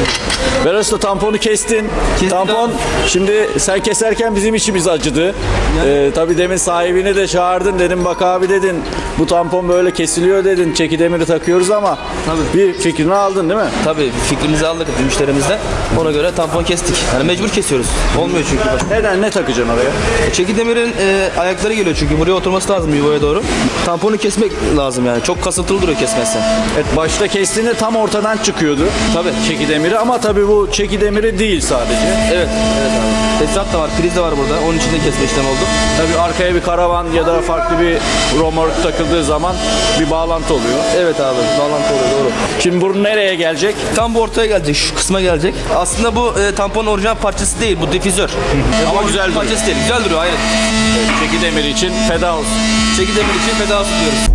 Kestim. Usta tamponu kestin. Kestim Tampon abi. şimdi sen keserken bizim içimiz acıdı. Ee, tabii demin sahibini de çağırdın dedim bak abi dedin bu tampon böyle kesiliyor dedin çeki demiri takıyoruz ama Tabii. bir fikrini aldın değil mi? Tabii fikrimizi aldık müşterimizden. Ona göre tampon kestik. Yani mecbur kesiyoruz. Olmuyor çünkü. başka. Neden ne takacaksın oraya? Çeki demirin e, ayakları geliyor çünkü buraya oturması lazım yuvaya doğru. Tamponu kesmek lazım yani. Çok kasıntılı duruyor kesmezsen. Evet başta kestiğinde tam ortadan çıkıyordu. Tabii. Çeki demiri ama tabii bu çeki demiri değil sadece. Evet. Evet abi. Tesisat da var, priz de var burada. Onun için de kesme işlemi oldu. Tabii arkaya bir karavan ya da farklı bir romork takıldığı zaman bir bağlantı oluyor. Evet abi. Bağlantı oluyor doğru. Şimdi bu nereye gelecek? Tam bu ortaya gelecek, şu kısma gelecek. Aslında bu e, tamponun orijinal parçası değil, bu difüzör. Ama Bu güzel duruyor. Parçası değil, güzel duruyor aynen. Çeki demiri için feda olsun. Çeki demir için feda olsun diyoruz.